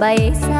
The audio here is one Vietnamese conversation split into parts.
bay xa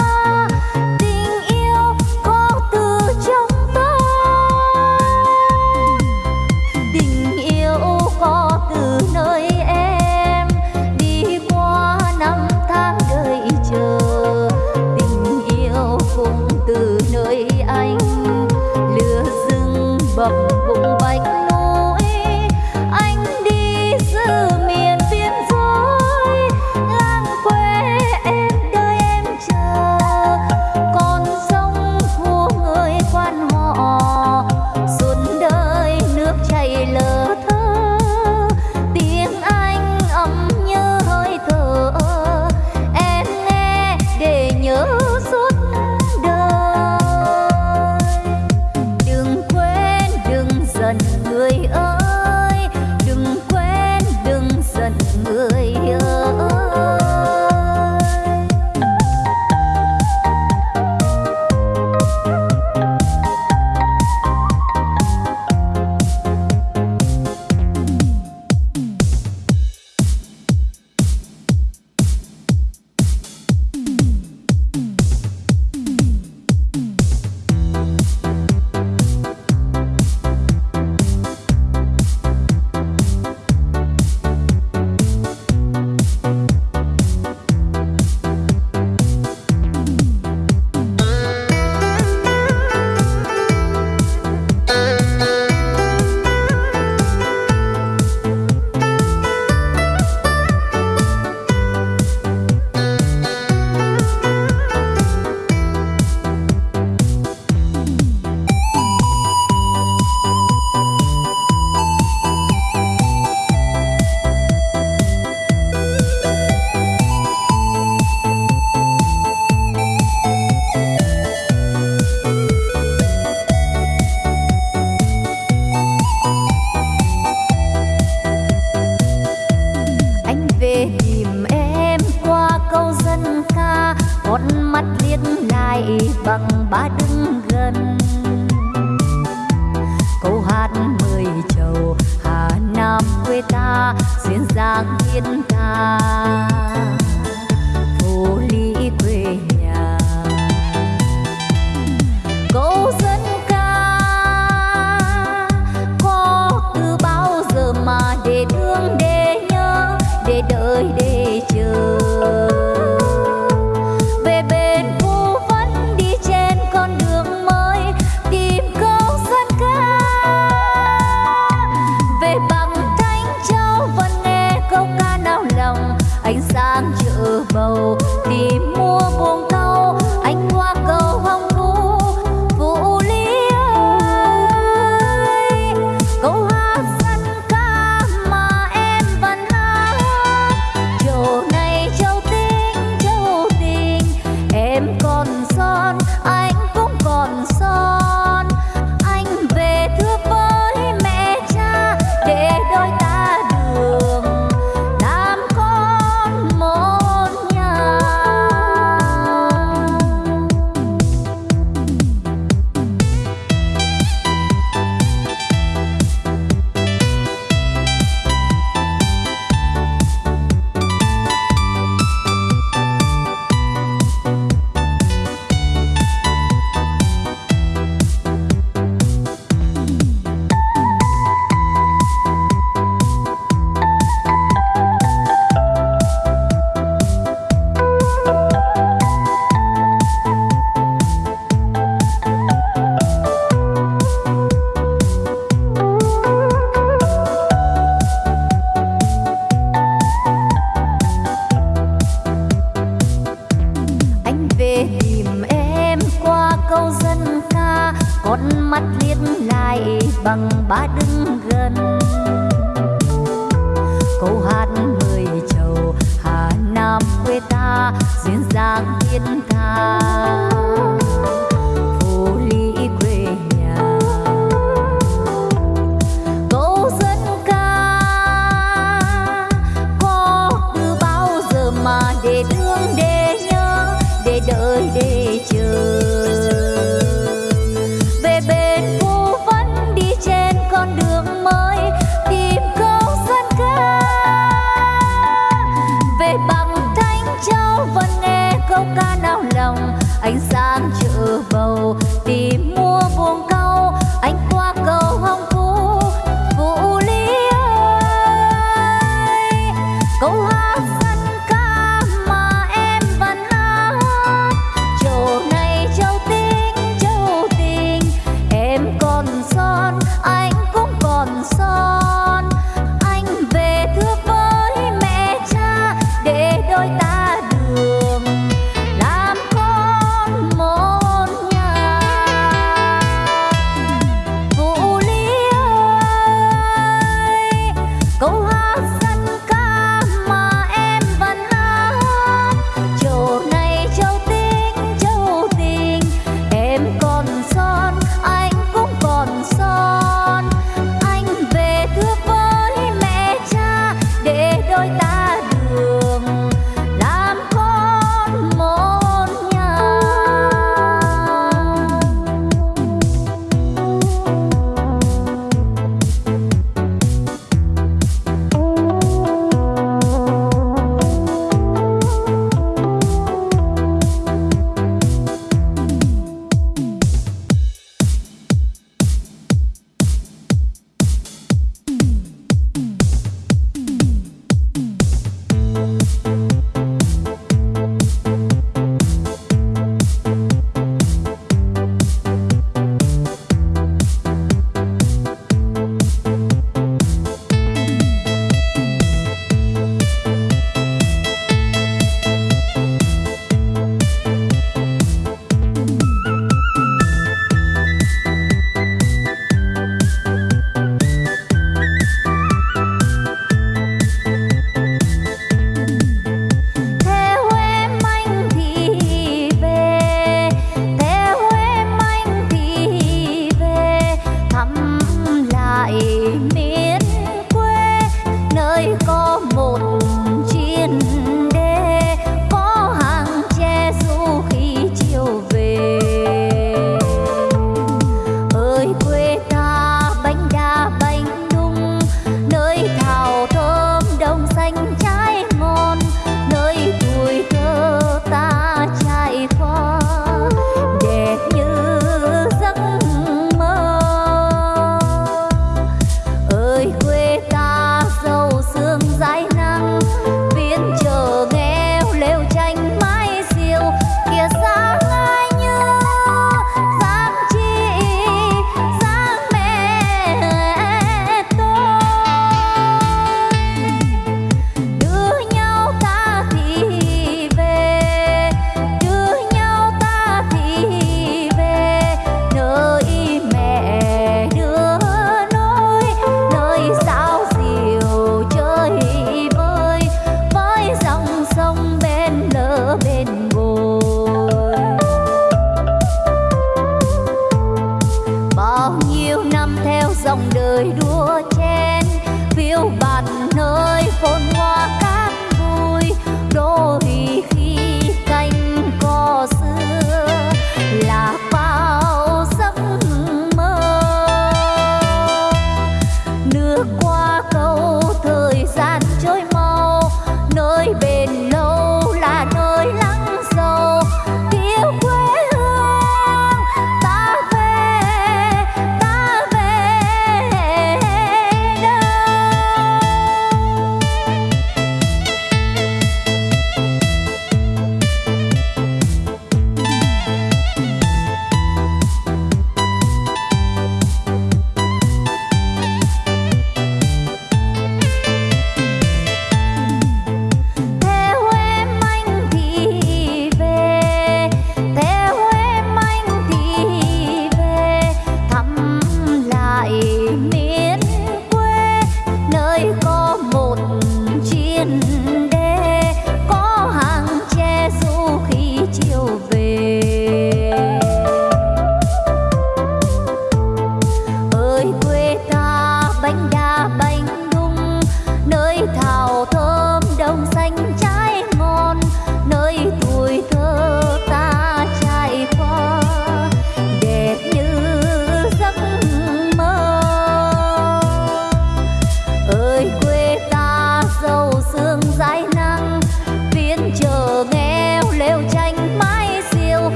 ta duyên dáng thiên tha